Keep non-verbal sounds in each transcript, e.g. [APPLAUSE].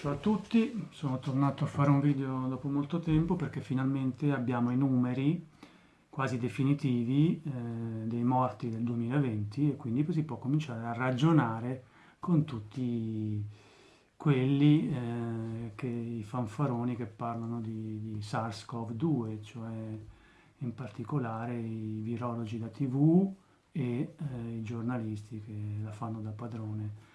Ciao a tutti, sono tornato a fare un video dopo molto tempo perché finalmente abbiamo i numeri quasi definitivi eh, dei morti del 2020 e quindi si può cominciare a ragionare con tutti quelli eh, che, i fanfaroni che parlano di, di SARS-CoV-2, cioè in particolare i virologi da tv e eh, i giornalisti che la fanno da padrone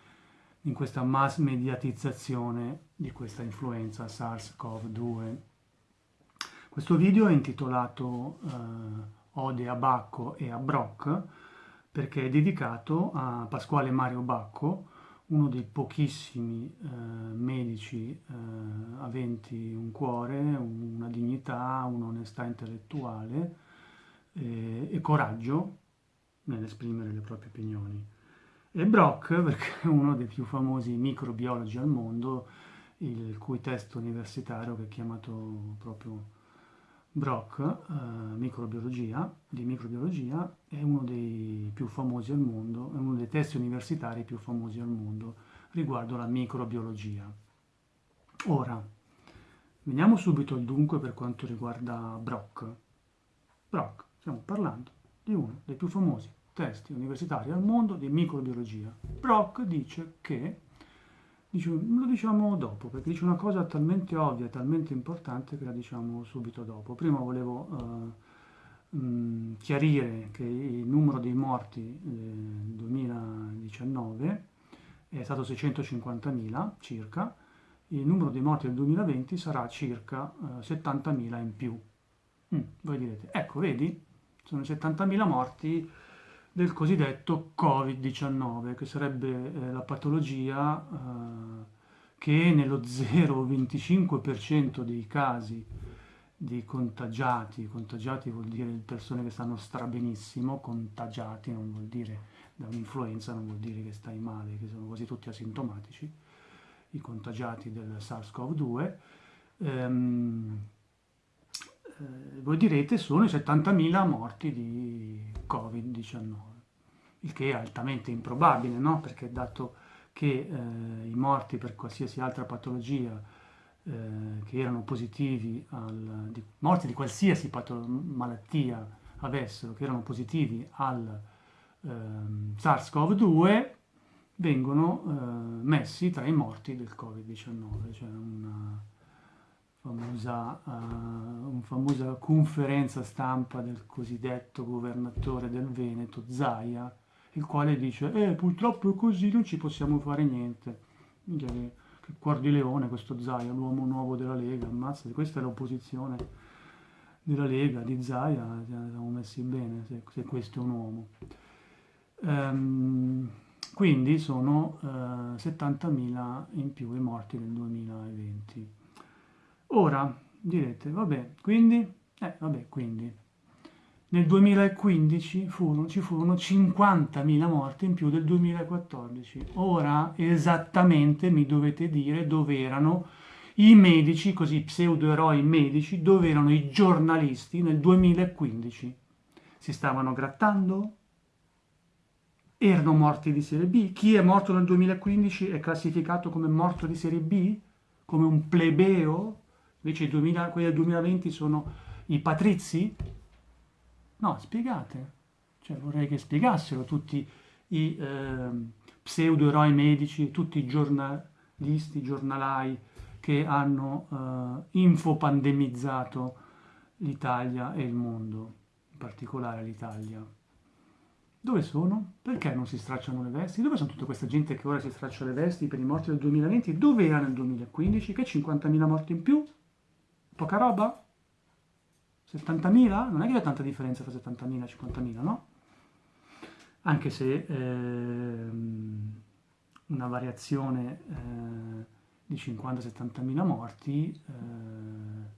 in questa mass mediatizzazione di questa influenza SARS-CoV-2. Questo video è intitolato eh, Ode a Bacco e a Brock perché è dedicato a Pasquale Mario Bacco, uno dei pochissimi eh, medici eh, aventi un cuore, una dignità, un'onestà intellettuale eh, e coraggio nell'esprimere le proprie opinioni. E Brock, perché è uno dei più famosi microbiologi al mondo, il cui testo universitario che è chiamato proprio Brock, eh, microbiologia, di microbiologia, è uno dei più famosi al mondo, è uno dei testi universitari più famosi al mondo riguardo la microbiologia. Ora, veniamo subito al dunque per quanto riguarda Brock. Brock, stiamo parlando di uno dei più famosi testi universitari al mondo di microbiologia. Brock dice che, dice, lo diciamo dopo, perché dice una cosa talmente ovvia, talmente importante che la diciamo subito dopo. Prima volevo uh, mh, chiarire che il numero dei morti nel 2019 è stato 650.000 circa, il numero dei morti del 2020 sarà circa eh, 70.000 in più. Mm, voi direte, ecco, vedi, sono 70.000 morti del cosiddetto Covid-19, che sarebbe eh, la patologia eh, che nello 0,25% dei casi di contagiati, contagiati vuol dire persone che stanno strabenissimo, contagiati non vuol dire da un'influenza, non vuol dire che stai male, che sono quasi tutti asintomatici, i contagiati del SARS-CoV-2, ehm, eh, voi direte sono i 70.000 morti di Covid-19, il che è altamente improbabile, no? perché dato che eh, i morti per qualsiasi altra patologia eh, che erano positivi, al, di, morti di qualsiasi malattia avessero, che erano positivi al ehm, SARS-CoV-2, vengono eh, messi tra i morti del Covid-19, cioè una famosa, uh, una famosa conferenza stampa del cosiddetto governatore del Veneto, Zaia, il quale dice eh, purtroppo è così, non ci possiamo fare niente. Che, che cuor di leone questo Zaia, l'uomo nuovo della Lega, ammazza, questa è l'opposizione della Lega, di Zaia, siamo messi bene se, se questo è un uomo. Um, quindi sono uh, eh, 70.000 in più i morti nel 2020. Ora direte, vabbè, quindi, eh, vabbè, quindi, nel 2015 furono, ci furono 50.000 morti in più del 2014. Ora esattamente mi dovete dire dove erano i medici, così pseudo-eroi medici, dove erano i giornalisti nel 2015. Si stavano grattando? Erano morti di serie B? Chi è morto nel 2015 è classificato come morto di serie B? Come un plebeo? Invece 2000, quelli del 2020 sono i patrizi? No, spiegate. Cioè, vorrei che spiegassero tutti i eh, pseudo-eroi medici, tutti i giornalisti, giornalai che hanno eh, infopandemizzato l'Italia e il mondo, in particolare l'Italia. Dove sono? Perché non si stracciano le vesti? Dove sono tutta questa gente che ora si straccia le vesti per i morti del 2020? Dove era nel 2015? Che 50.000 morti in più? Poca roba? 70.000? Non è che c'è tanta differenza tra 70.000 e 50.000, no? Anche se ehm, una variazione eh, di 50-70.000 morti eh,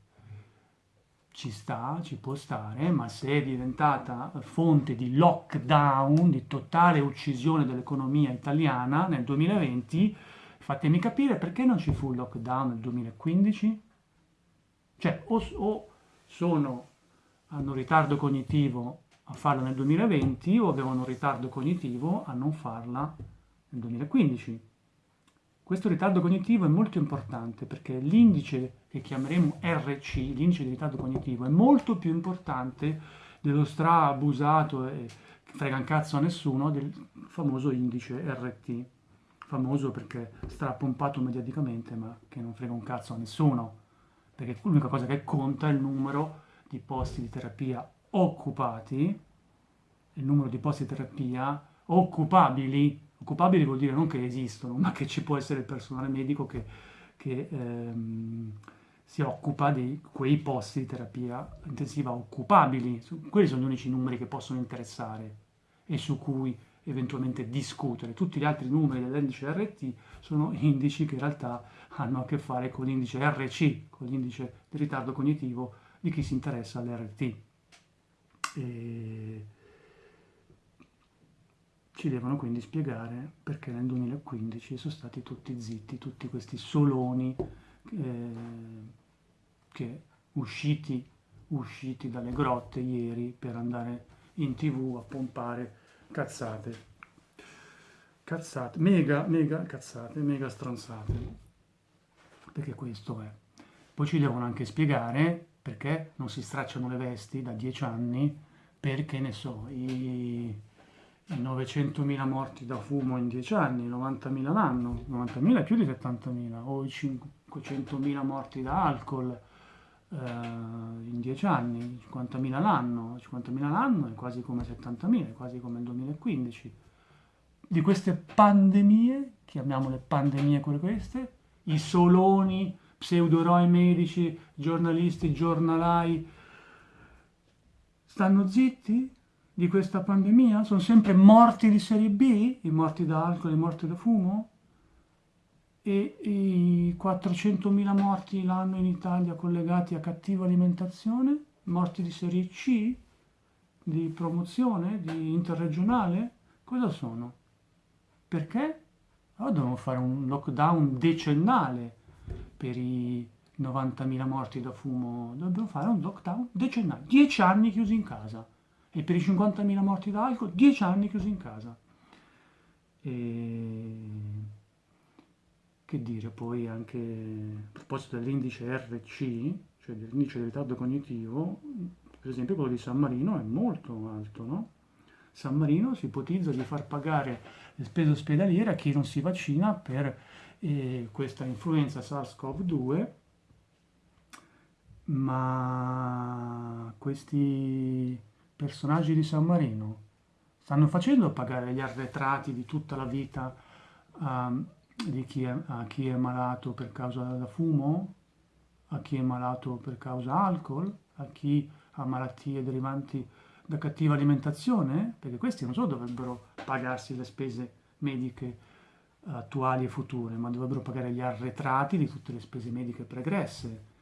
ci sta, ci può stare, ma se è diventata fonte di lockdown, di totale uccisione dell'economia italiana nel 2020, fatemi capire perché non ci fu il lockdown nel 2015? Cioè, o, o sono, hanno ritardo cognitivo a farla nel 2020 o avevano ritardo cognitivo a non farla nel 2015. Questo ritardo cognitivo è molto importante perché l'indice che chiameremo RC, l'indice di ritardo cognitivo, è molto più importante dello stra-abusato e frega un cazzo a nessuno del famoso indice RT, famoso perché strapompato mediaticamente ma che non frega un cazzo a nessuno, perché l'unica cosa che conta è il numero di posti di terapia occupati, il numero di posti di terapia occupabili Occupabili vuol dire non che esistono, ma che ci può essere il personale medico che, che ehm, si occupa di quei posti di terapia intensiva occupabili. Quelli sono gli unici numeri che possono interessare e su cui eventualmente discutere. Tutti gli altri numeri dell'indice RT sono indici che in realtà hanno a che fare con l'indice RC, con l'indice di ritardo cognitivo di chi si interessa all'RT. E ci devono quindi spiegare perché nel 2015 sono stati tutti zitti, tutti questi soloni eh, che usciti, usciti dalle grotte ieri per andare in tv a pompare cazzate. Cazzate, mega, mega cazzate, mega stronzate. Perché questo è. Poi ci devono anche spiegare perché non si stracciano le vesti da dieci anni, perché ne so, i 900.000 morti da fumo in 10 anni, 90.000 l'anno, 90.000 più di 70.000, o i 500.000 morti da alcol eh, in 10 anni, 50.000 l'anno, 50.000 l'anno è quasi come 70.000, è quasi come il 2015. Di queste pandemie, chiamiamole pandemie quelle queste, i soloni, pseudo-eroi medici, giornalisti, giornalai, stanno zitti? di questa pandemia? Sono sempre morti di serie B, i morti da alcol i morti da fumo? E i 400.000 morti l'anno in Italia collegati a cattiva alimentazione? Morti di serie C? Di promozione? Di interregionale? Cosa sono? Perché? Allora devono fare un lockdown decennale per i 90.000 morti da fumo. Dobbiamo fare un lockdown decennale. 10 anni chiusi in casa e per i 50.000 morti da alcol 10 anni chiusi in casa. E... Che dire, poi anche a proposito dell'indice RC, cioè dell'indice di ritardo cognitivo, per esempio quello di San Marino è molto alto, no? San Marino si ipotizza di far pagare le spese ospedaliere a chi non si vaccina per eh, questa influenza SARS-CoV-2, ma questi personaggi di San Marino stanno facendo pagare gli arretrati di tutta la vita um, di chi è, a chi è malato per causa da fumo, a chi è malato per causa alcol, a chi ha malattie derivanti da cattiva alimentazione, perché questi non solo dovrebbero pagarsi le spese mediche attuali e future, ma dovrebbero pagare gli arretrati di tutte le spese mediche pregresse,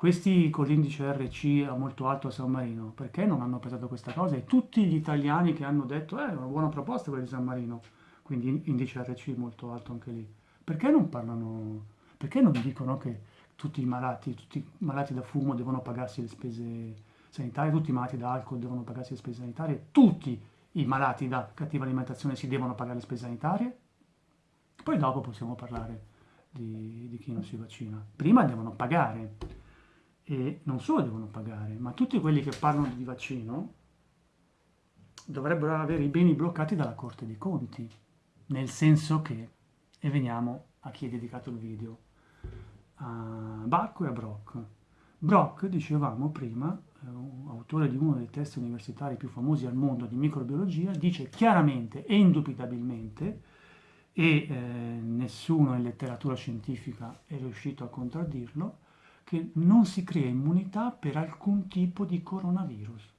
questi con l'indice RC molto alto a San Marino, perché non hanno pesato questa cosa? E tutti gli italiani che hanno detto, eh, è una buona proposta quella di San Marino, quindi indice RC molto alto anche lì, perché non parlano, perché non dicono che tutti i malati, tutti i malati da fumo devono pagarsi le spese sanitarie, tutti i malati da alcol devono pagarsi le spese sanitarie, tutti i malati da cattiva alimentazione si devono pagare le spese sanitarie? Poi dopo possiamo parlare di, di chi non si vaccina. Prima devono pagare e non solo devono pagare, ma tutti quelli che parlano di vaccino dovrebbero avere i beni bloccati dalla Corte dei Conti, nel senso che, e veniamo a chi è dedicato il video, a Bacco e a Brock. Brock, dicevamo prima, autore di uno dei test universitari più famosi al mondo di microbiologia, dice chiaramente e indubitabilmente, e eh, nessuno in letteratura scientifica è riuscito a contraddirlo, che non si crea immunità per alcun tipo di coronavirus.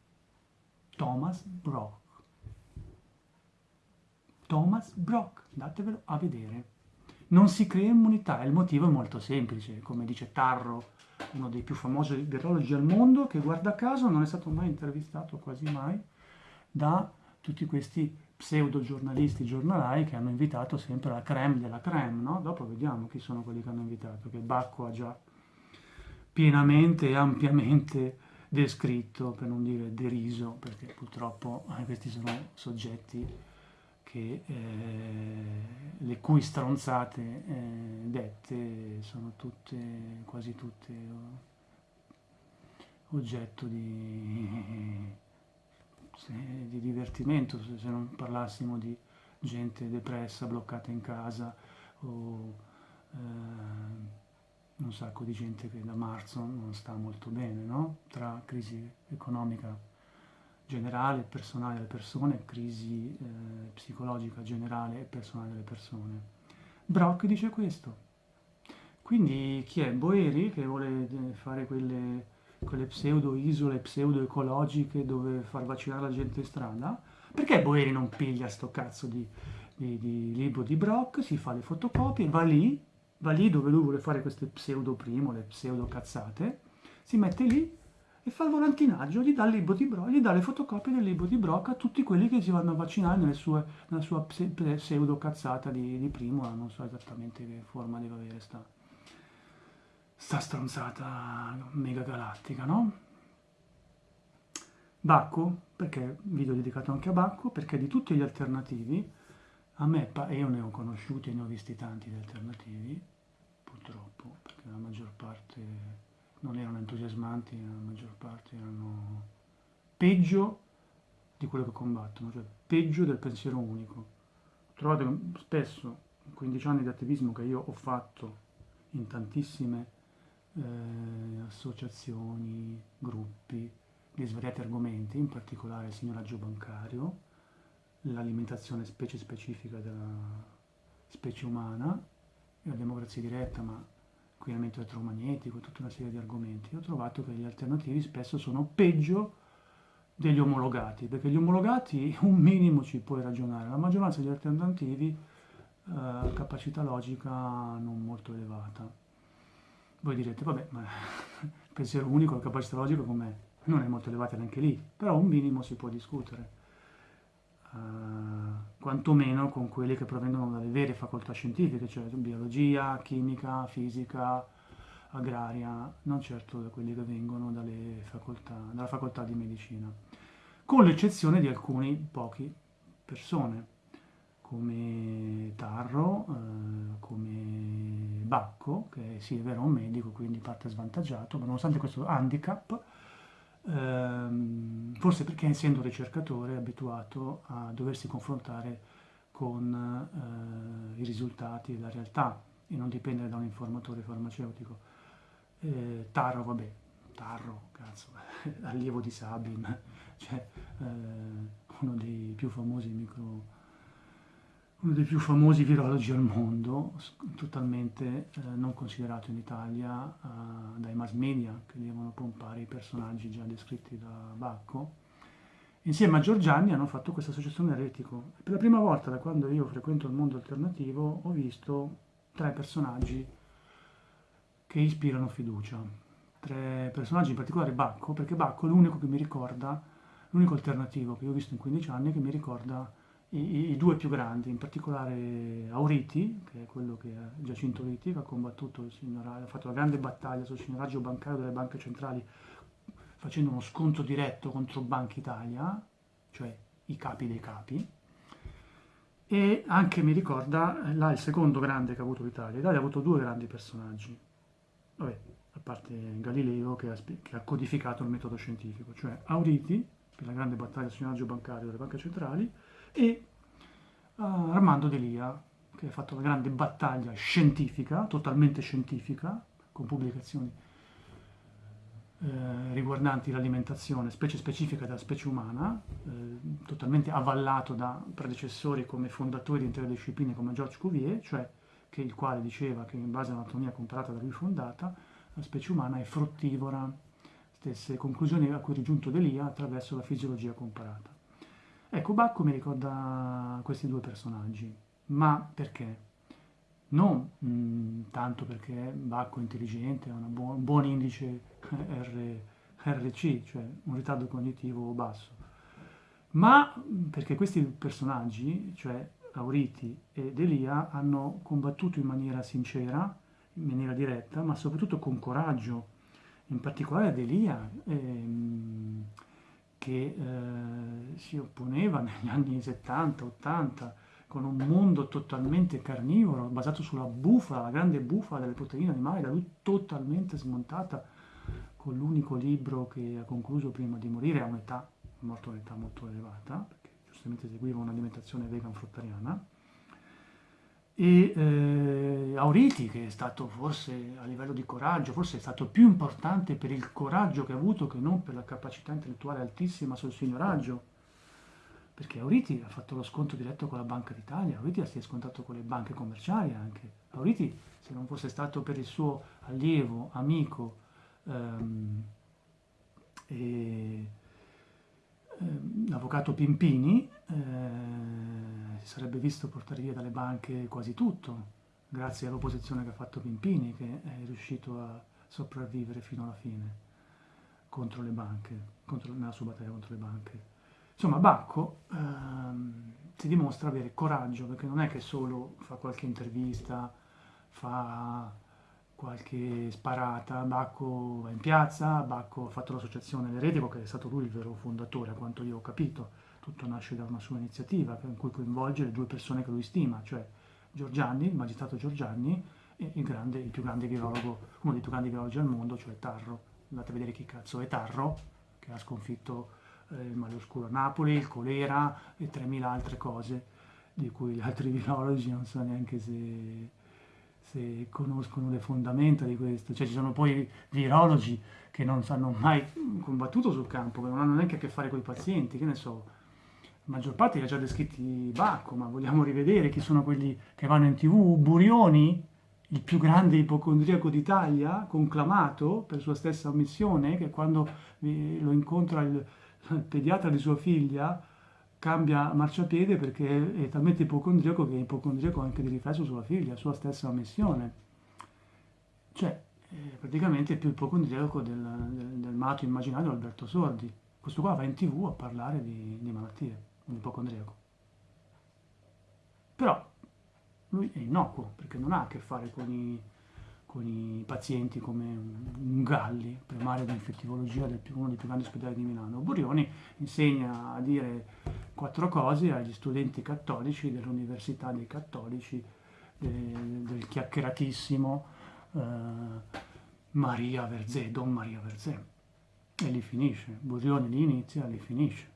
Thomas Brock. Thomas Brock, datevelo a vedere. Non si crea immunità il motivo è molto semplice, come dice Tarro, uno dei più famosi virologi al mondo, che guarda caso non è stato mai intervistato quasi mai da tutti questi pseudo giornalisti giornalai che hanno invitato sempre la creme della creme, no? Dopo vediamo chi sono quelli che hanno invitato, che Bacco ha già pienamente e ampiamente descritto, per non dire deriso, perché purtroppo eh, questi sono soggetti che, eh, le cui stronzate eh, dette sono tutte, quasi tutte oggetto di, di divertimento, se non parlassimo di gente depressa, bloccata in casa o eh, un sacco di gente che da marzo non sta molto bene, no? Tra crisi economica generale e personale delle persone, crisi eh, psicologica generale e personale delle persone. Brock dice questo. Quindi chi è? Boeri che vuole eh, fare quelle, quelle pseudo-isole, pseudo-ecologiche dove far vaccinare la gente in strada? Perché Boeri non piglia sto cazzo di, di, di libro di Brock, si fa le fotocopie, va lì, va lì dove lui vuole fare queste pseudo-primo, le pseudo-cazzate, si mette lì e fa il volantinaggio, gli dà il libro di Brock, gli dà le fotocopie del libro di Brock a tutti quelli che si vanno a vaccinare sue, nella sua pseudo cazzata di, di primo, non so esattamente che forma deve avere sta, sta stronzata mega galattica, no? Bacco, perché video dedicato anche a Bacco, perché di tutti gli alternativi, a me, e io ne ho conosciuti e ne ho visti tanti di alternativi, purtroppo, perché la maggior parte non erano entusiasmanti, la maggior parte erano peggio di quello che combattono, cioè peggio del pensiero unico. Trovate spesso, in 15 anni di attivismo che io ho fatto in tantissime eh, associazioni, gruppi, di svariati argomenti, in particolare il signoraggio bancario, l'alimentazione specie specifica della specie umana la democrazia diretta, ma inquinamento elettromagnetico tutta una serie di argomenti, ho trovato che gli alternativi spesso sono peggio degli omologati, perché gli omologati [LAUGHS] un minimo ci puoi ragionare, la maggioranza degli alternativi eh, capacità logica non molto elevata. Voi direte, vabbè, ma [LAUGHS] il pensiero unico, la capacità logica com'è? Non è molto elevata neanche lì, però un minimo si può discutere. Uh, quantomeno con quelli che provengono dalle vere facoltà scientifiche, cioè biologia, chimica, fisica, agraria, non certo da quelli che vengono facoltà, dalla facoltà di medicina, con l'eccezione di alcuni pochi persone, come Tarro, eh, come Bacco, che sì è vero un medico, quindi parte svantaggiato, ma nonostante questo handicap, ehm, forse perché essendo ricercatore è abituato a doversi confrontare con eh, i risultati e la realtà e non dipendere da un informatore farmaceutico. Eh, Tarro, vabbè, Tarro, cazzo, [LAUGHS] allievo di Sabin, [LAUGHS] cioè eh, uno dei più famosi micro uno dei più famosi virologi al mondo, totalmente eh, non considerato in Italia eh, dai mass media che devono pompare i personaggi già descritti da Bacco. Insieme a Giorgiani hanno fatto questa associazione Retico. Per la prima volta da quando io frequento il mondo alternativo ho visto tre personaggi che ispirano fiducia. Tre personaggi in particolare Bacco, perché Bacco è l'unico che mi ricorda, l'unico alternativo che ho visto in 15 anni che mi ricorda i, i, due più grandi, in particolare Auriti, che è quello che è Giacinto Auriti, che ha combattuto ha fatto la grande battaglia sul signoraggio bancario delle banche centrali facendo uno scontro diretto contro Banca Italia, cioè i capi dei capi, e anche mi ricorda là il secondo grande che ha avuto l'Italia. L'Italia ha avuto due grandi personaggi, Vabbè, a parte Galileo che ha, che ha, codificato il metodo scientifico, cioè Auriti, per la grande battaglia sul signoraggio bancario delle banche centrali, e uh, Armando Delia, che ha fatto una grande battaglia scientifica, totalmente scientifica, con pubblicazioni eh, riguardanti l'alimentazione, specie specifica della specie umana, eh, totalmente avallato da predecessori come fondatori di intere discipline come Georges Cuvier, cioè che il quale diceva che in base all'anatomia comparata da lui fondata, la specie umana è fruttivora, stesse conclusioni a cui è giunto Delia attraverso la fisiologia comparata. Ecco, Bacco mi ricorda questi due personaggi, ma perché? Non mh, mm, tanto perché Bacco è intelligente, ha un buon indice R, RC, cioè un ritardo cognitivo basso, ma perché questi personaggi, cioè Auriti ed Elia, hanno combattuto in maniera sincera, in maniera diretta, ma soprattutto con coraggio, in particolare ad. Ehm, che eh, si opponeva negli anni 70-80 con un mondo totalmente carnivoro, basato sulla bufala, la grande bufala delle proteine animali, da lui totalmente smontata, con l'unico libro che ha concluso prima di morire a un'età, morto un'età molto elevata, perché giustamente seguiva un'alimentazione vegan fruttariana, e eh, Auriti, che è stato forse a livello di coraggio, forse è stato più importante per il coraggio che ha avuto che non per la capacità intellettuale altissima sul signoraggio, perché Auriti ha fatto lo sconto diretto con la Banca d'Italia, Auriti si è scontato con le banche commerciali anche. Auriti, se non fosse stato per il suo allievo, amico ehm, e l'avvocato Pimpini, eh, si sarebbe visto portare via dalle banche quasi tutto, grazie all'opposizione che ha fatto Pimpini, che è riuscito a sopravvivere fino alla fine contro le banche, contro, nella sua battaglia contro le banche. Insomma, Bacco ehm, si dimostra avere coraggio, perché non è che solo fa qualche intervista, fa qualche sparata, Bacco va in piazza, Bacco ha fatto l'associazione L'Eretico, che è stato lui il vero fondatore, a quanto io ho capito. Tutto nasce da una sua iniziativa, in cui coinvolge due persone che lui stima, cioè Giorgianni, il magistrato Giorgianni, e il, grande, il più grande virologo, uno dei più grandi virologi al mondo, cioè Tarro. Andate a vedere chi cazzo è Tarro, che ha sconfitto eh, il male oscuro a Napoli, il colera e 3.000 altre cose di cui gli altri [LAUGHS] virologi non so neanche se, se conoscono le fondamenta di questo. Cioè ci sono poi virologi che non hanno mai combattuto sul campo, che non hanno neanche a che fare con i pazienti, che ne so. La maggior parte li ha già descritti Bacco, ma vogliamo rivedere chi sono quelli che vanno in tv? Burioni, il più grande ipocondriaco d'Italia, conclamato per sua stessa ammissione, che quando lo incontra il pediatra di sua figlia cambia marciapiede perché è talmente ipocondriaco che è ipocondriaco anche di riflesso sulla figlia, sua stessa ammissione. Cioè, è praticamente più ipocondriaco del, del, del malato immaginario Alberto Sordi. Questo qua va in tv a parlare di, di malattie, un ipocondriaco. Però lui è innocuo perché non ha a che fare con i con i pazienti come un Galli, primario di infettivologia del uno dei più grandi ospedali di Milano. Burioni insegna a dire quattro cose agli studenti cattolici dell'Università dei Cattolici, del, del chiacchieratissimo eh, Maria Verzè, Don Maria Verzè. E lì finisce. Burioni lì inizia, lì finisce.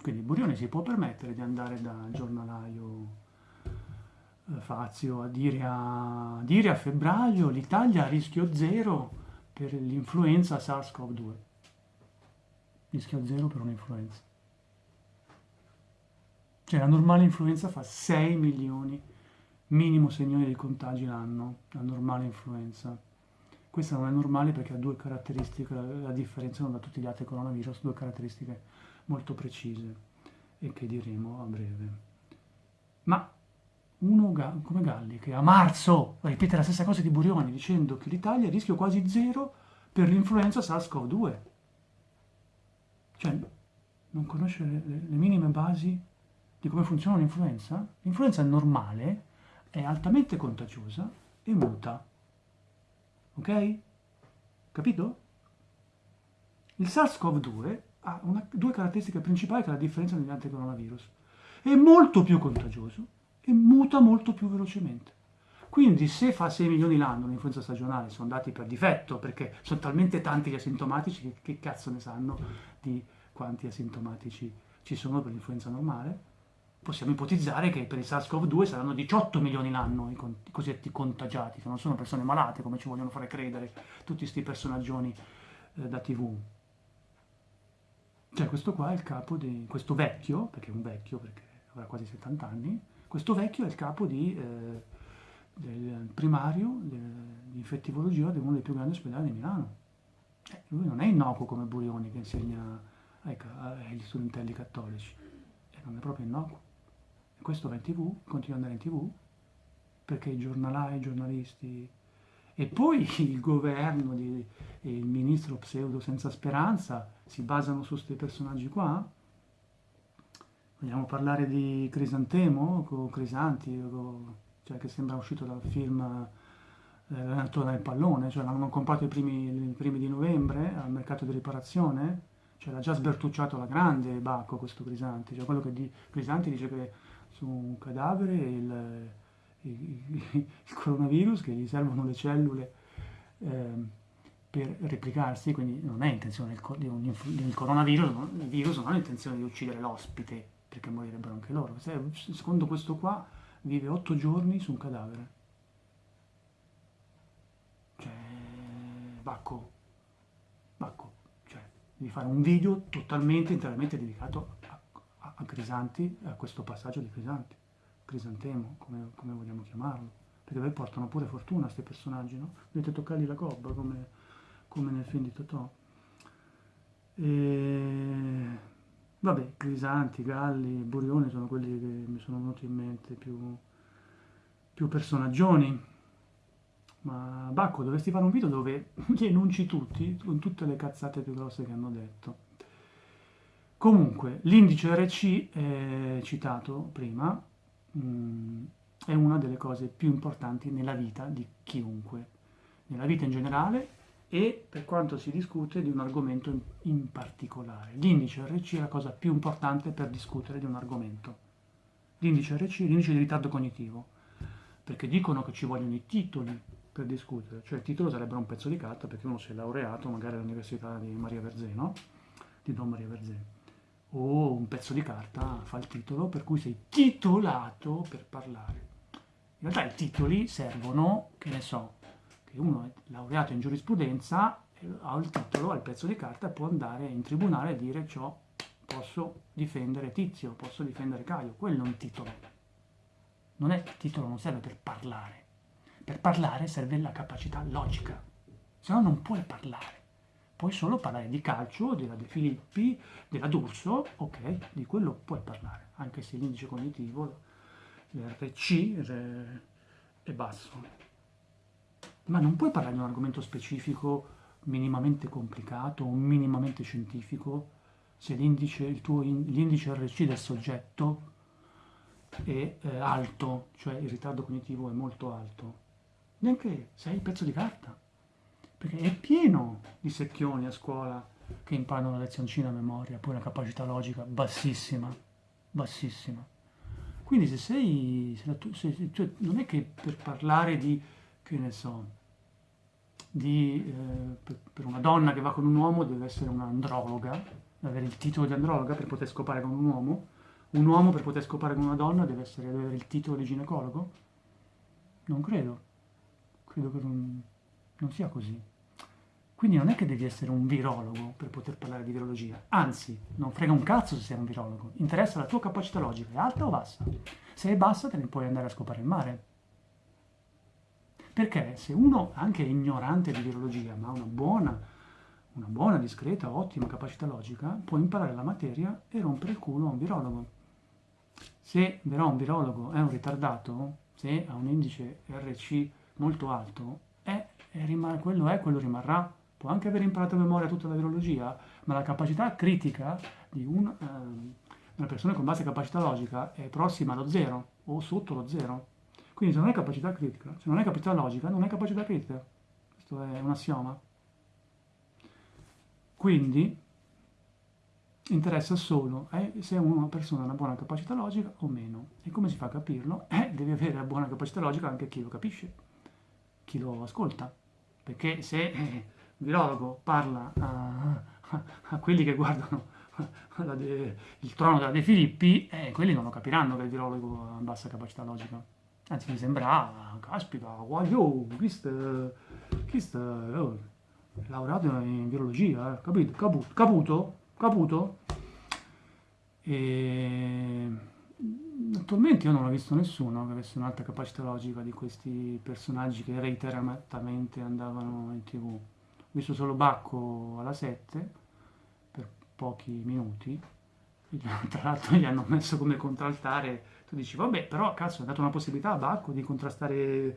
Quindi Burioni si può permettere di andare dal giornalaio Fazio a dire a, dire a febbraio l'Italia a rischio zero per l'influenza SARS-CoV-2. Rischio zero per un'influenza. Cioè la normale influenza fa 6 milioni minimo 6 milioni di contagi l'anno, la normale influenza. Questa non è normale perché ha due caratteristiche, la differenziano da tutti gli altri coronavirus, due caratteristiche molto precise e che diremo a breve. Ma uno come Galli che a marzo ripete la stessa cosa di Burioni dicendo che l'Italia rischio quasi zero per l'influenza SARS-CoV-2. Cioè, non conosce le, le, minime basi di come funziona? L'influenza è normale, è altamente contagiosa e muta. Ok? Capito? Il SARS-CoV-2 ha una, due caratteristiche principali che la differenziano dagli altri coronavirus. È molto più contagioso e muta molto più velocemente. Quindi se fa 6 milioni l'anno l'influenza stagionale, sono dati per difetto, perché sono talmente tanti gli asintomatici che, che cazzo ne sanno di quanti asintomatici ci sono per l'influenza normale, possiamo ipotizzare che per il SARS-CoV-2 saranno 18 milioni l'anno i, i, cosiddetti contagiati, che non sono persone malate come ci vogliono fare credere tutti questi personaggioni eh, da tv. Cioè questo qua è il capo di questo vecchio, perché è un vecchio, perché avrà quasi 70 anni, questo vecchio è il capo di, eh, del primario di infettivologia di uno dei più grandi ospedali di Milano. Eh, lui non è innocuo come Burioni che insegna ai, agli studentelli cattolici, eh, non è proprio innocuo. E questo va in tv, continua ad andare in tv, perché i giornalai, i giornalisti e poi [LAUGHS] il governo e il ministro pseudo senza speranza si basano su questi personaggi qua Vogliamo parlare di Crisantemo, con Crisanti, cioè che sembra uscito dal film eh, L'allenatore del pallone, cioè l'hanno comprato i primi, i primi, di novembre al mercato di riparazione, cioè l'ha già sbertucciato alla grande Bacco questo Crisanti, cioè quello che di, Crisanti dice che su un cadavere il, il, il, coronavirus, che gli servono le cellule eh, per replicarsi, quindi non è intenzione di un coronavirus, il virus non ha intenzione di uccidere l'ospite, perché morirebbero anche loro. Secondo questo qua vive otto giorni su un cadavere. Cioè, Bacco, Bacco, di fare un video totalmente, interamente dedicato a, a, a Crisanti, a questo passaggio di Crisanti, Crisantemo, come, come, vogliamo chiamarlo, perché poi portano pure fortuna questi personaggi, no? Dovete toccargli la cobba, come, come nel film di Totò. E... Vabbè, Crisanti, Galli, Burioni sono quelli che mi sono venuti in mente più, più personaggioni ma Bacco dovresti fare un video dove [LAUGHS] li enunci tutti, con tutte le cazzate più grosse che hanno detto. Comunque, l'indice RC, eh, citato prima, mh, mm, è una delle cose più importanti nella vita di chiunque, nella vita in generale e per quanto si discute di un argomento in, in particolare. L'indice RC è la cosa più importante per discutere di un argomento. L'indice RC è l'indice di ritardo cognitivo, perché dicono che ci vogliono i titoli per discutere, cioè il titolo sarebbe un pezzo di carta perché uno si è laureato magari all'università di Maria Verzeno, di Don Maria Verzeno, o un pezzo di carta fa il titolo per cui sei titolato per parlare. In realtà i titoli servono, che ne so, uno è laureato in giurisprudenza, ha il titolo, ha il pezzo di carta può andare in tribunale e dire ciò posso difendere Tizio, posso difendere Caio, quello è un titolo. Non è, il titolo non serve per parlare, per parlare serve la capacità logica, se no non puoi parlare. Puoi solo parlare di calcio, della De Filippi, della D'Urso, ok, di quello puoi parlare, anche se l'indice cognitivo, l'RC è basso. Ma non puoi parlare di un argomento specifico minimamente complicato o minimamente scientifico se l'indice, il RC del soggetto è eh, alto, cioè il ritardo cognitivo è molto alto neanche sei pezzo di carta, perché è pieno di secchioni a scuola che imparano la lezioncina a memoria, poi una capacità logica bassissima, bassissima. Quindi se sei, se tu, se, cioè, non è che per parlare di, che ne so, di, eh, per, una donna che va con un uomo deve essere un'androloga, deve avere il titolo di androloga per poter scopare con un uomo, un uomo per poter scopare con una donna deve, essere, deve avere il titolo di ginecologo? Non credo credo che non, non sia così. Quindi non è che devi essere un virologo per poter parlare di virologia, anzi, non frega un cazzo se sei un virologo, interessa la tua capacità logica, è alta o bassa? Se è bassa te ne puoi andare a scopare il mare. Perché se uno anche è ignorante di virologia, ma ha una buona, una buona, discreta, ottima capacità logica, può imparare la materia e rompere il culo a un virologo. Se però un virologo è un ritardato, se ha un indice RC molto alto, è, è rimane, quello è, quello rimarrà. Può anche aver imparato a memoria tutta la virologia, ma la capacità critica di un, eh, una persona con bassa capacità logica è prossima allo zero o sotto lo zero. Quindi se non hai capacità critica, se non hai capacità logica, non hai capacità critica. Questo è un assioma. Quindi interessa solo eh, se una persona ha una buona capacità logica o meno. E come si fa a capirlo? Eh, devi avere una buona capacità logica anche chi lo capisce chi lo ascolta. Perché se eh, il virologo parla a, a, a quelli che guardano de, il trono della De Filippi, eh, quelli non lo capiranno che il virologo ha bassa capacità logica. Anzi, mi sembra, ah, caspita, wow, questo, questo oh, laureato in virologia, eh, capito? Caputo, caputo, caputo. E Attualmente io non ho visto nessuno che avesse un'alta capacità logica di questi personaggi che reiteratamente andavano in tv. Ho visto solo Bacco alla 7 per pochi minuti, tra l'altro gli hanno messo come contraltare, tu dici vabbè però cazzo ha dato una possibilità a Bacco di contrastare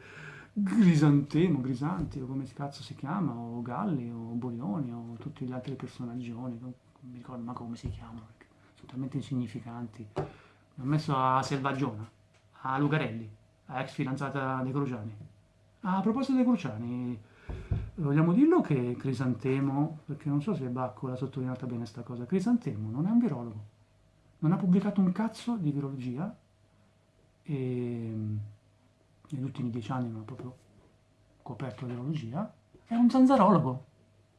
Grisantemo, Grisanti o come cazzo si chiama, o Galli o Bolioni o tutti gli altri personaggi, non mi ricordo ma come si chiamano, sono talmente insignificanti ho messo a Selvaggiona, a Lucarelli, a ex fidanzata dei Cruciani. A proposito dei Cruciani, vogliamo dirlo che Crisantemo, perché non so se Bacco l'ha sottolineata bene questa cosa, Crisantemo non è un virologo, non ha pubblicato un cazzo di virologia e negli ultimi dieci anni non ha proprio coperto la virologia, è un zanzarologo,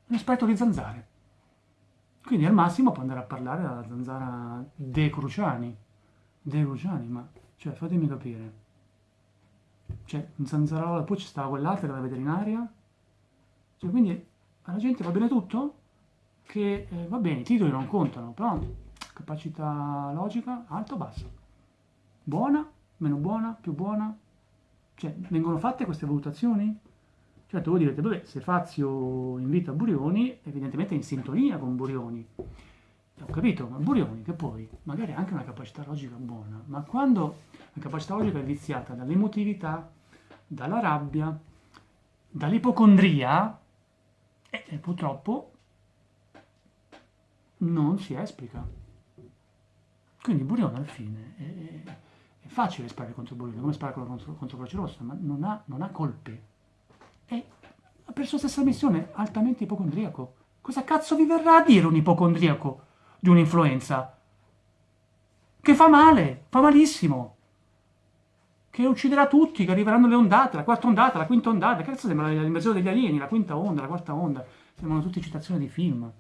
un esperto di zanzare. Quindi al massimo può andare a parlare della zanzara De Cruciani, De Cruciani, ma cioè fatemi capire. Cioè, un zanzarolo, poi ci stava quell'altra che la veterinaria, cioè, quindi alla gente va bene tutto? Che eh, va bene, i titoli non contano, però capacità logica alta o bassa? Buona, meno buona, più buona? Cioè, vengono fatte queste valutazioni? Certo, voi direte, vabbè, se Fazio invita Burioni, evidentemente è in sintonia con Burioni. Ho capito, ma Burioni, che poi magari ha anche una capacità logica buona, ma quando la capacità logica è viziata dall'emotività, dalla rabbia, dall'ipocondria, e, e purtroppo non si esplica. Quindi Burione alla fine è, è, è facile sparare contro Burione, come sparare contro, contro Croce Rossa, ma non ha, non ha colpe. E per sua stessa missione, altamente ipocondriaco. Cosa cazzo vi verrà a dire un ipocondriaco di un'influenza? Che fa male, fa malissimo che ucciderà tutti, che arriveranno le ondate, la quarta ondata, la quinta ondata, che cazzo sembra l'invasione degli alieni, la quinta onda, la quarta onda, sembrano tutte citazioni di film.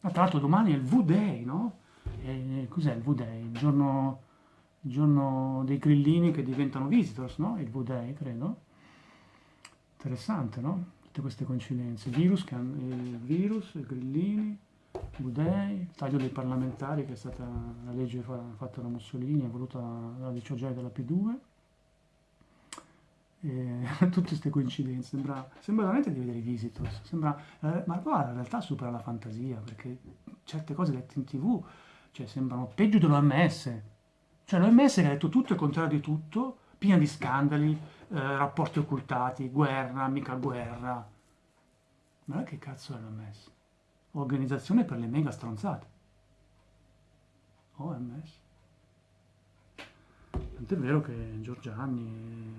Ma tra l'altro domani è il V-Day, no? E, cos'è il V-Day? Il giorno, il giorno, dei grillini che diventano visitors, no? Il V-Day, credo. Interessante, no? Tutte queste coincidenze. Virus, il virus, i grillini, V-Day, il taglio dei parlamentari, che è stata la legge fatta da Mussolini, voluta dalla dicioggiaia della P2 e, [LAUGHS] tutte queste coincidenze, sembra, sembra, veramente di vedere i Visitors, sembra, eh, ma guarda, in realtà supera la fantasia, perché certe cose lette in tv cioè, sembrano peggio dell'OMS, cioè l'OMS ha detto tutto e il contrario di tutto, piena di scandali, eh, rapporti occultati, guerra, mica guerra. Ma che cazzo è l'OMS? Organizzazione per le mega stronzate. OMS. Tant'è vero che Giorgiani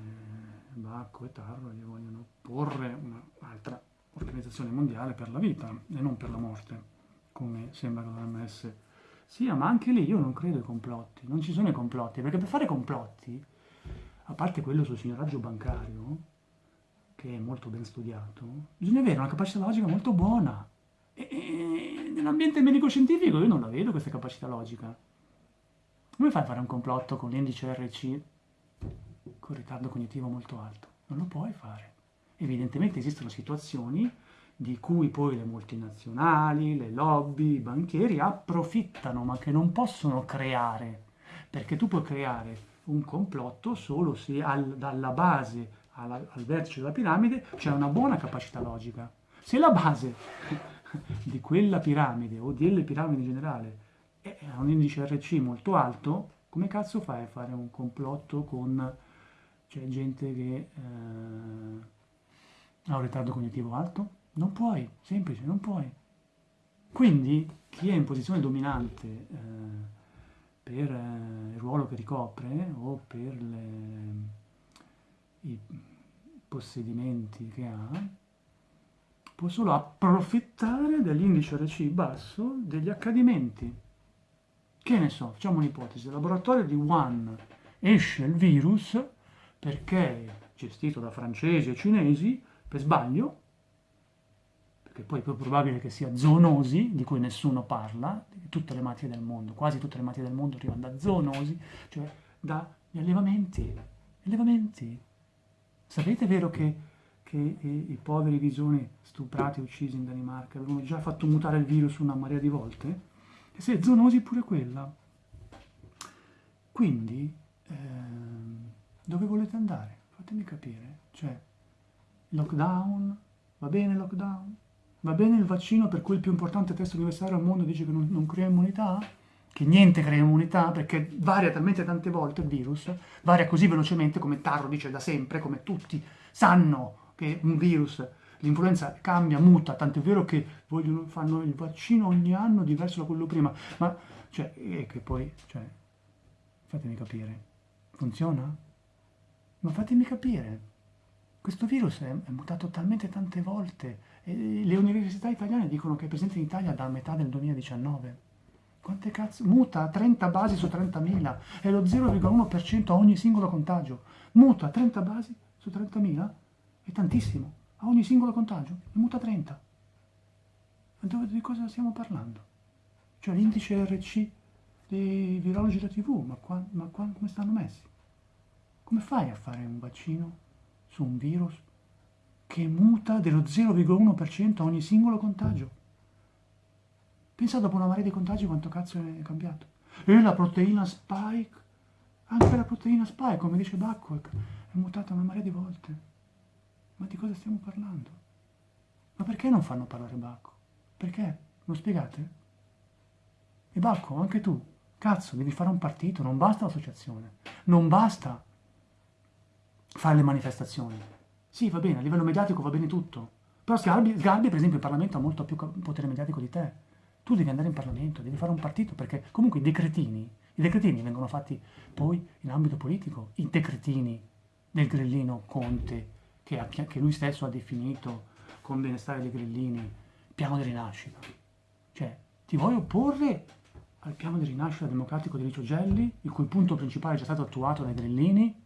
Bacco e Tarro gli vogliono porre un'altra organizzazione mondiale per la vita e non per la morte, come sembra che l'OMS sia, ma anche lì io non credo ai complotti, non ci sono i complotti, perché per fare complotti, a parte quello sul signoraggio bancario, che è molto ben studiato, bisogna avere una capacità logica molto buona. E, e nell'ambiente medico-scientifico io non la vedo questa capacità logica. Come fai a fare un complotto con l'indice RC con ritardo cognitivo molto alto. Non lo puoi fare. Evidentemente esistono situazioni di cui poi le multinazionali, le lobby, i banchieri approfittano, ma che non possono creare, perché tu puoi creare un complotto solo se al, dalla base alla, al vertice della piramide c'è una buona capacità logica. Se la base [LAUGHS] di quella piramide o delle piramidi in generale ha un indice RC molto alto, come cazzo fai a fare un complotto con c'è gente che eh, ha un ritardo cognitivo alto? Non puoi, semplice, non puoi. Quindi chi è in posizione dominante eh, per eh, il ruolo che ricopre o per le, i possedimenti che ha, può solo approfittare dell'indice RC basso degli accadimenti. Che ne so, facciamo un'ipotesi, il laboratorio di Wuhan esce il virus perché gestito da francesi e cinesi per sbaglio, perché poi è più probabile che sia zoonosi, di cui nessuno parla, tutte le malattie del mondo, quasi tutte le malattie del mondo arrivano da zoonosi, cioè dagli allevamenti. Allevamenti. Sapete vero che, che i, i, poveri visoni stuprati e uccisi in Danimarca avevano già fatto mutare il virus una marea di volte? E se è zoonosi pure quella. Quindi... Ehm, dove volete andare? Fatemi capire. Cioè, lockdown? Va bene lockdown? Va bene il vaccino per cui il più importante test universitario al mondo dice che non, non crea immunità? Che niente crea immunità perché varia talmente tante volte il virus, varia così velocemente come Tarro dice da sempre, come tutti sanno che un virus, l'influenza cambia, muta, tanto è vero che vogliono, fanno il vaccino ogni anno diverso da quello prima, ma cioè, e che poi, cioè, fatemi capire, funziona? Ma fatemi capire, Questo virus è, è mutato talmente tante volte le università italiane dicono che è presente in Italia dalla metà del 2019. Quante cazzo? Muta 30 basi su 30.000, è lo 0,1% a ogni singolo contagio. Muta 30 basi su 30.000? È tantissimo, a ogni singolo contagio, muta 30. Ma dove, di cosa stiamo parlando? Cioè l'indice RC dei virologi da TV, ma, qua, ma qua, come stanno messi? Come fai a fare un vaccino su un virus che muta dello 0,1% a ogni singolo contagio? Pensa dopo una marea di contagi quanto cazzo è cambiato. E la proteina spike, anche la proteina spike, come dice Backwell, è mutata una marea di volte. Ma di cosa stiamo parlando? Ma perché non fanno parlare Bacco? Perché? Lo spiegate? E Bacco, anche tu, cazzo, devi fare un partito, non basta l'associazione, non basta fare le manifestazioni. Sì, va bene, a livello mediatico va bene tutto, però Sgarbi, Sgarbi per esempio, in Parlamento ha molto più potere mediatico di te. Tu devi andare in Parlamento, devi fare un partito, perché comunque i decretini, i decretini vengono fatti poi in ambito politico, i decretini del grillino Conte, che, ha, che lui stesso ha definito con benestare dei grillini, piano di rinascita. Cioè, ti vuoi opporre al piano di rinascita democratico di Licio Gelli, il cui punto principale è già stato attuato dai grillini,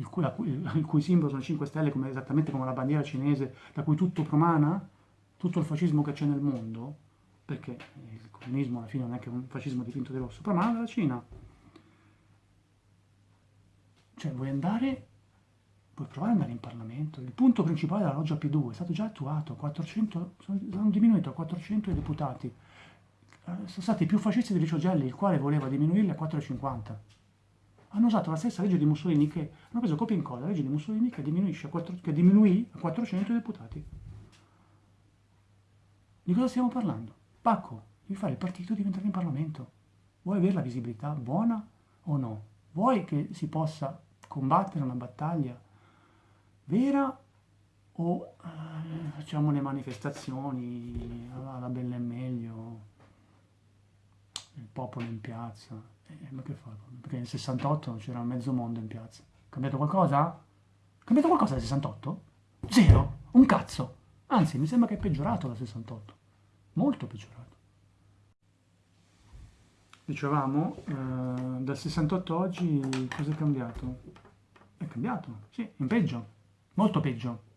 il cui, il cui simbolo sono 5 stelle, come, esattamente come la bandiera cinese, da cui tutto promana, tutto il fascismo che c'è nel mondo, perché il comunismo alla fine non è che un fascismo dipinto di rosso, però manda dalla Cina. Cioè, vuoi andare, vuoi provare ad andare in Parlamento? Il punto principale della loggia P2 è stato già attuato, 400, sono diminuiti a 400 i deputati. Eh, sono stati più fascisti di Licio Gelli, il quale voleva diminuirli a 450. Hanno usato la stessa legge di Mussolini che, hanno preso copia in coda, la legge di Mussolini che, diminuisce a 4, che diminuì a 400 i deputati. Di cosa stiamo parlando? Pacco, devi fare il partito e diventare in Parlamento. Vuoi avere la visibilità buona o no? Vuoi che si possa combattere una battaglia vera o eh, facciamo le manifestazioni alla bella e meglio, il popolo in piazza? Eh, ma che fa? Perché nel 68 c'era mezzo mondo in piazza. Cambiato qualcosa? Cambiato qualcosa dal 68? Zero, un cazzo. Anzi, mi sembra che è peggiorato dal 68 molto peggiorato. Dicevamo, eh, dal 68 oggi cosa è cambiato? È cambiato, sì, in peggio, molto peggio.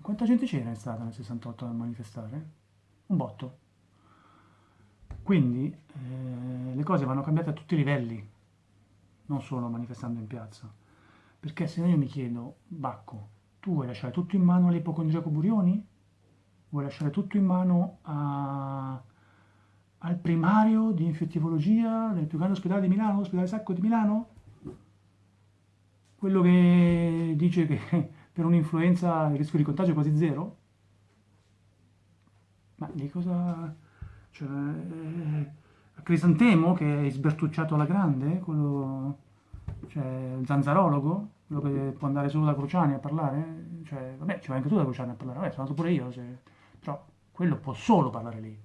Quanta gente c'era in strada nel 68 a manifestare? Un botto. Quindi eh, le cose vanno cambiate a tutti i livelli, non solo manifestando in piazza. Perché se io mi chiedo, Bacco, tu vuoi lasciare tutto in mano all'ipocondriaco Burioni? vuoi lasciare tutto in mano a, al primario di infettivologia del più grande ospedale di Milano, l'ospedale Sacco di Milano? Quello che dice che [LAUGHS] per un'influenza il rischio di contagio è quasi zero? Ma di cosa... Cioè, a Crisantemo che è sbertucciato alla grande, quello, cioè, zanzarologo, quello che può andare solo da Cruciani a parlare, cioè, vabbè, ci vai anche tu da Cruciani a parlare, vabbè, sono andato pure io, se però quello può solo parlare lì.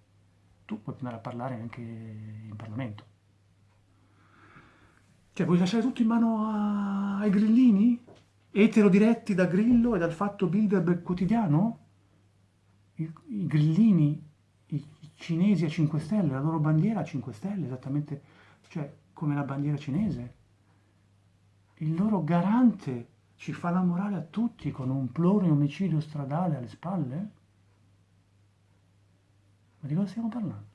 Tu puoi andare a parlare anche in Parlamento. Cioè, vuoi lasciare tutto in mano a... ai grillini? Etero diretti da Grillo e dal fatto Bilderberg quotidiano? I, I, grillini, cinesi a 5 stelle, la loro bandiera a 5 stelle, esattamente, cioè, come la bandiera cinese. Il loro garante ci fa la morale a tutti con un plurimo omicidio stradale alle spalle? Ma di cosa stiamo parlando?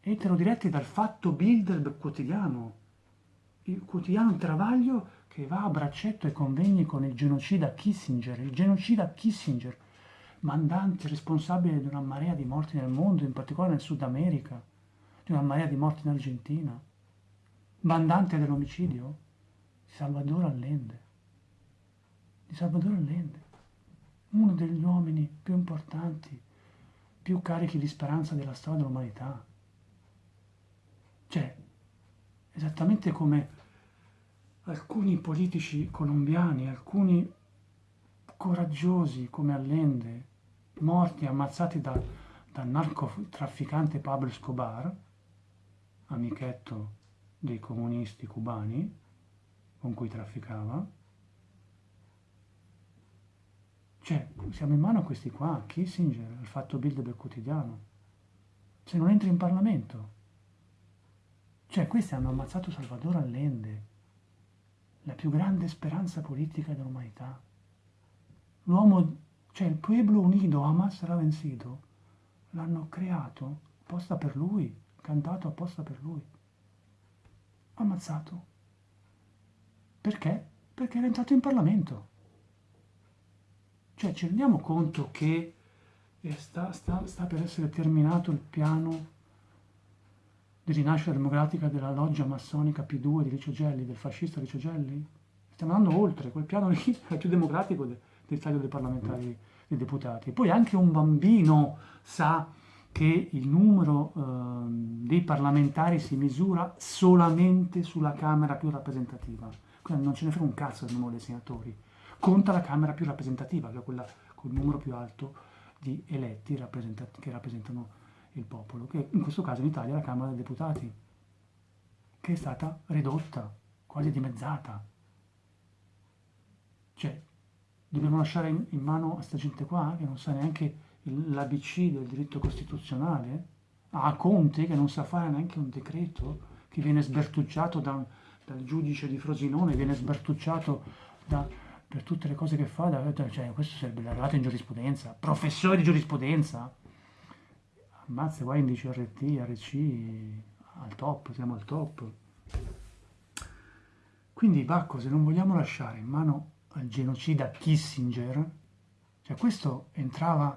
Etero diretti dal fatto Bilderberg quotidiano, il quotidiano Travaglio che va a braccetto ai convegni con il genocida Kissinger, il genocida Kissinger, mandante responsabile di una marea di morti nel mondo, in particolare nel Sud America, di una marea di morti in Argentina, mandante dell'omicidio? Di Salvador Allende, di Salvador Allende, uno degli uomini più importanti più carichi di speranza della storia dell'umanità. Cioè, esattamente come alcuni politici colombiani, alcuni coraggiosi come Allende, morti, ammazzati da, dal narcotrafficante Pablo Escobar, amichetto dei comunisti cubani con cui trafficava, Cioè, siamo in mano a questi qua, Kissinger, il fatto Bild del quotidiano. Se non entri in Parlamento. Cioè, questi hanno ammazzato Salvador Allende, la più grande speranza politica dell'umanità. L'uomo, cioè il pueblo unido, Hamas era vencido, l'hanno creato apposta per lui, cantato apposta per lui. Ammazzato. Perché? Perché era entrato in Parlamento. Cioè ci rendiamo conto che sta, sta, sta per essere terminato il piano di rinascita democratica della loggia massonica P2 di Licio Gelli, del fascista Licio Gelli? Stiamo andando oltre, quel piano lì [LAUGHS] è più democratico de, del taglio dei parlamentari, dei deputati. Poi anche un bambino sa che il numero eh, dei parlamentari si misura solamente sulla Camera più rappresentativa. Quindi non ce ne frega un cazzo del numero dei senatori conta la Camera più rappresentativa, che è quella con il numero più alto di eletti che rappresentano il popolo, che in questo caso in Italia è la Camera dei Deputati, che è stata ridotta, quasi dimezzata. Cioè, dobbiamo lasciare in, in mano a questa gente qua, che non sa neanche l'ABC del diritto costituzionale, a Conte, che non sa fare neanche un decreto, che viene sbertucciato da, dal giudice di Frosinone, viene sbertucciato da per tutte le cose che fa, cioè, questo sarebbe l'arrivato in giurisprudenza, professore di giurisprudenza. Ammazza, qua indice RT, RC, al top, siamo al top. Quindi Bacco, se non vogliamo lasciare in mano al genocida Kissinger, cioè questo entrava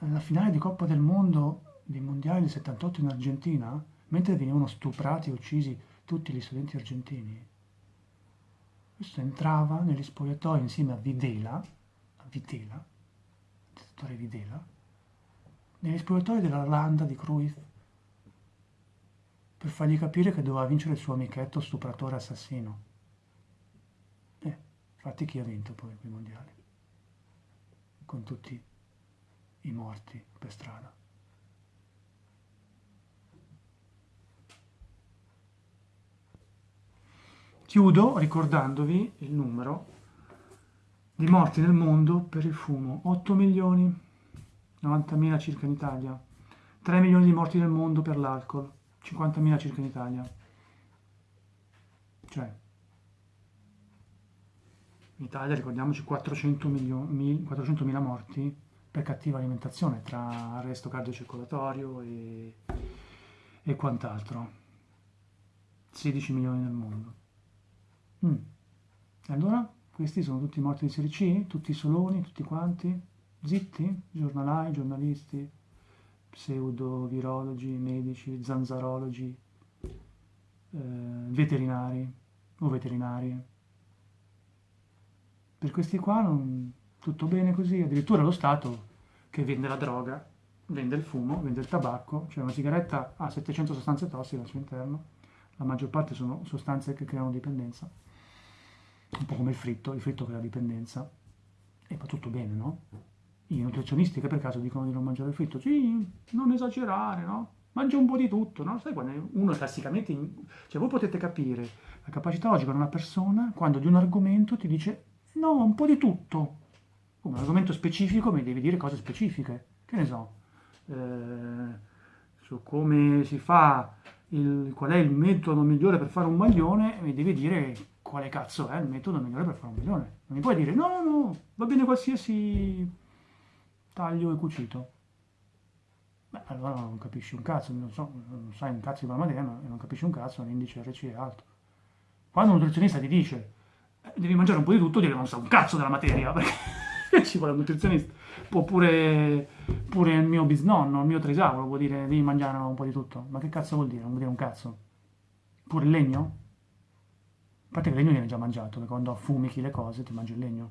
nella finale di Coppa del Mondo dei mondiali del 78 in Argentina, mentre venivano stuprati e uccisi tutti gli studenti argentini. Questo entrava negli spogliatoi insieme a Videla, a Vitela, dittatore Videla, negli spogliatoi della di Cruyff, per fargli capire che doveva vincere il suo amichetto stupratore assassino. Eh, infatti chi ha vinto poi quei mondiali? Con tutti i morti per strada. Chiudo ricordandovi il numero di morti nel mondo per il fumo. 8 milioni, 90 mila circa in Italia. 3 milioni di morti nel mondo per l'alcol, 50 mila circa in Italia. Cioè, in Italia ricordiamoci 400 milioni, 400 mila morti per cattiva alimentazione, tra arresto cardiocircolatorio e, e quant'altro. 16 milioni nel mondo. Mm. Allora, questi sono tutti morti di serie C? Tutti soloni, tutti quanti? Zitti? Giornalai, giornalisti, pseudo-virologi, medici, zanzarologi, eh, veterinari o veterinarie. Per questi qua non, tutto bene così, addirittura lo Stato che vende la droga, vende il fumo, vende il tabacco, cioè una sigaretta ha 700 sostanze tossiche al suo interno, la maggior parte sono sostanze che creano dipendenza un po' come il fritto, il fritto crea dipendenza, e va tutto bene, no? I nutrizionisti che per caso dicono di non mangiare il fritto, sì, non esagerare, no? Mangia un po' di tutto, no? Sai quando uno classicamente, cioè voi potete capire la capacità logica di una persona quando di un argomento ti dice no, un po' di tutto. Come un argomento specifico mi devi dire cose specifiche, che ne so, eh, su come si fa, il, qual è il metodo migliore per fare un maglione, mi devi dire quale cazzo è il metodo migliore per fare un milione. Non mi puoi dire no, no, va bene qualsiasi taglio e cucito. Beh, allora non capisci un cazzo, non, so, non sai un cazzo di materia e non capisci un cazzo, l'indice RC è alto. Quando un nutrizionista ti dice devi mangiare un po' di tutto, dire non sa un cazzo della materia, perché [LAUGHS] ci vuole un nutrizionista. Può pure, il mio bisnonno, il mio trisavolo può dire devi mangiare un po' di tutto. Ma che cazzo vuol dire? Non vuol dire un cazzo. Pure il legno? A parte che il legno viene già mangiato, perché quando affumichi le cose ti mangi il legno.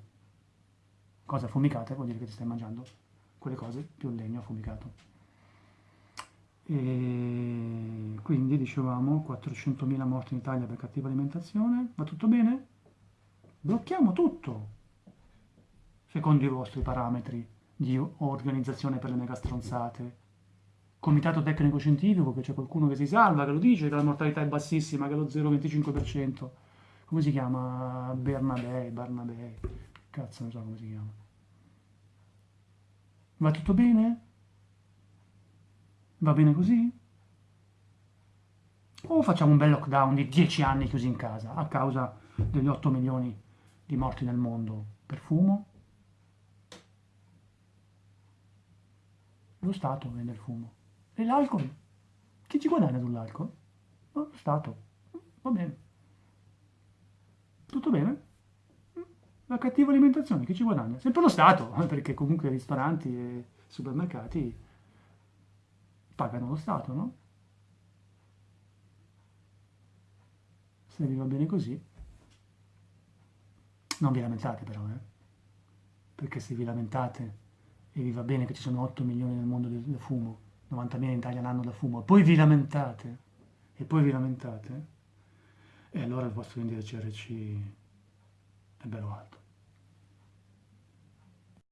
Cose affumicate vuol dire che ti stai mangiando quelle cose più il legno affumicato. E quindi dicevamo 400.000 morti in Italia per cattiva alimentazione, va tutto bene? Blocchiamo tutto, secondo i vostri parametri di organizzazione per le mega stronzate. Comitato tecnico scientifico, che c'è qualcuno che si salva, che lo dice, che la mortalità è bassissima, che è lo 0,25% come si chiama? Bernabei, Barnabei, cazzo non so come si chiama. Va tutto bene? Va bene così? O facciamo un bel lockdown di 10 anni chiusi in casa a causa degli 8 milioni di morti nel mondo per fumo? Lo Stato vende il fumo. E l'alcol? Chi ci guadagna sull'alcol? Lo Stato. Va bene. Tutto bene? La cattiva alimentazione, chi ci guadagna? Sempre lo Stato, [LAUGHS] perché comunque ristoranti e supermercati pagano lo Stato, no? Se vi va bene così, non vi lamentate però, eh? Perché se vi lamentate e vi va bene che ci sono 8 milioni nel mondo del, del fumo, 90.000 in Italia l'anno da fumo, poi vi lamentate, e poi vi lamentate, e allora il vostro indice CRC è bello alto.